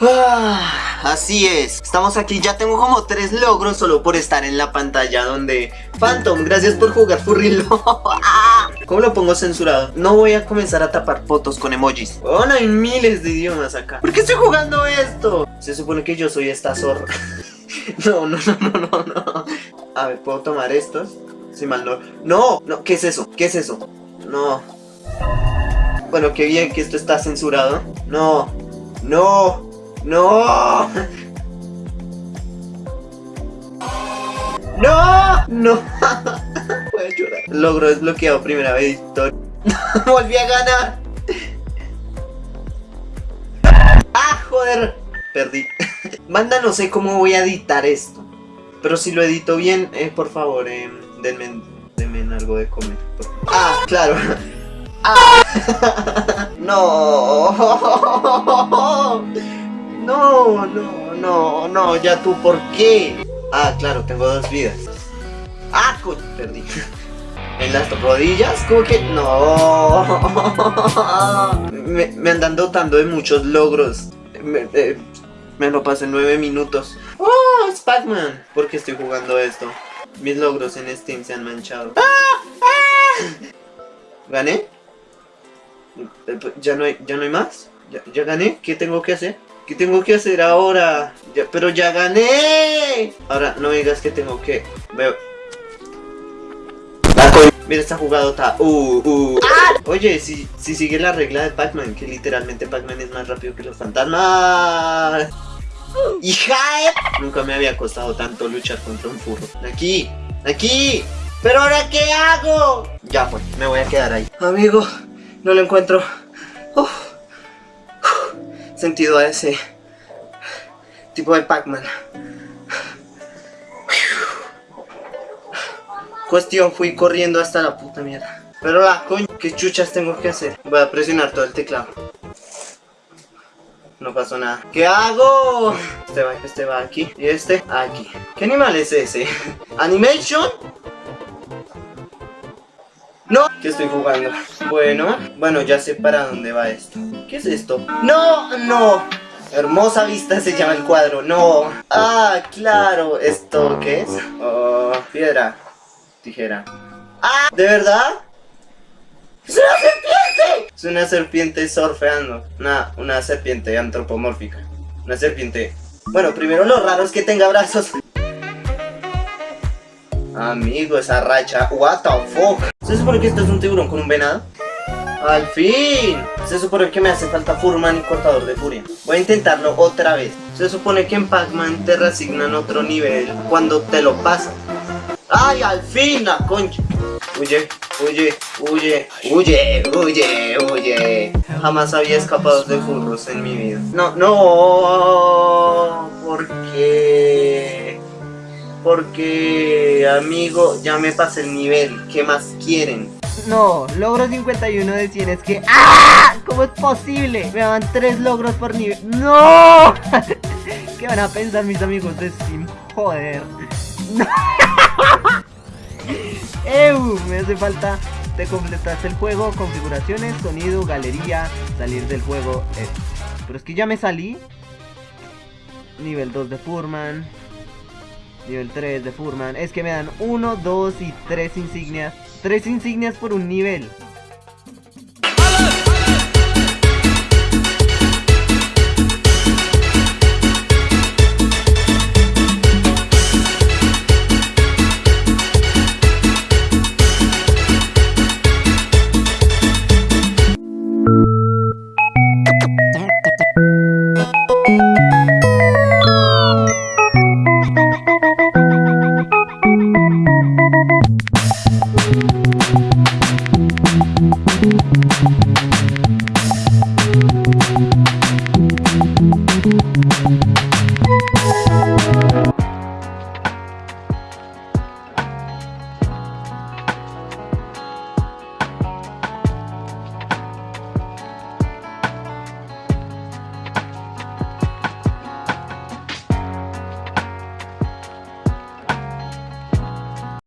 Ah, así es, estamos aquí, ya tengo como tres logros solo por estar en la pantalla donde Phantom, gracias por jugar Furry Ah, ¿Cómo lo pongo censurado? No voy a comenzar a tapar fotos con emojis. Bueno, hay miles de idiomas acá. ¿Por qué estoy jugando esto? Se supone que yo soy esta zorra No, no, no, no, no, no A ver, ¿puedo tomar estos? Si mal no... No, ¿qué es eso? ¿Qué es eso? No Bueno, qué bien que esto está censurado No, no ¡No! ¡No! ¡No! Voy a llorar. Logro desbloqueado, primera victoria. ¡Volví a ganar! ¡Ah, joder! Perdí. Banda, no sé cómo voy a editar esto. Pero si lo edito bien, eh, por favor, eh, denme, denme algo de comer. Ah, claro. ¡Ah! ¡No! No, no, no, no, ya tú, ¿por qué? Ah, claro, tengo dos vidas. Ah, coño, perdí. En las rodillas, como que no. Me, me andan dotando de muchos logros. Me, eh, me lo pasé en nueve minutos. ¡Oh, es Pac-Man! ¿Por qué estoy jugando esto? Mis logros en Steam se han manchado. ¿Gané? Eh, pues, ¿Ya no hay, ya no hay más? ¿Ya, ¿Ya gané? ¿Qué tengo que hacer? ¿Qué tengo que hacer ahora? Ya, pero ya gané. Ahora no me digas que tengo que... Veo... Mira esta jugadota. Uh, uh. Oye, si, si sigue la regla de Pac-Man, que literalmente Pac-Man es más rápido que los fantasmas. ¡Hija! Nunca me había costado tanto luchar contra un furro. Aquí, aquí. ¿Pero ahora qué hago? Ya pues, me voy a quedar ahí. Amigo, no lo encuentro. Sentido a ese tipo de Pac-Man. Cuestión, fui corriendo hasta la puta mierda. Pero la coño, ¿qué chuchas tengo que hacer? Voy a presionar todo el teclado. No pasó nada. ¿Qué hago? Este va, este va aquí. Y este aquí. ¿Qué animal es ese? ¿Animation? No, ¿qué estoy jugando? Bueno, bueno, ya sé para dónde va esto. ¿Qué es esto? ¡No! ¡No! Hermosa vista se llama el cuadro, no. Ah, claro, ¿esto qué es? Oh, piedra, tijera. Ah, ¿de verdad? ¡Es una serpiente! Es una serpiente surfeando. Una, una serpiente antropomórfica. Una serpiente... Bueno, primero lo raro es que tenga brazos. Amigo, esa racha. What the fuck. ¿Se supone que esto es un tiburón con un venado? ¡Al fin! Se supone que me hace falta Furman y Cortador de Furia. Voy a intentarlo otra vez. Se supone que en Pac-Man te reasignan otro nivel cuando te lo pasan. ¡Ay, al fin! ¡La concha! Huye, huye, huye, huye, huye, huye. Jamás había escapado de furros en mi vida. No, no. ¿Por qué? Porque, amigo, ya me pasé el nivel. ¿Qué más quieren? No, logro 51 de 100 es que... ¡Ah! ¿Cómo es posible? Me dan 3 logros por nivel... ¡No! ¿Qué van a pensar mis amigos de Steam? Joder. Me hace falta... Te completaste el juego, configuraciones, sonido, galería, salir del juego... eh. Pero es que ya me salí. Nivel 2 de Furman. Nivel 3 de Furman. Es que me dan 1, 2 y 3 insignias. 3 insignias por un nivel.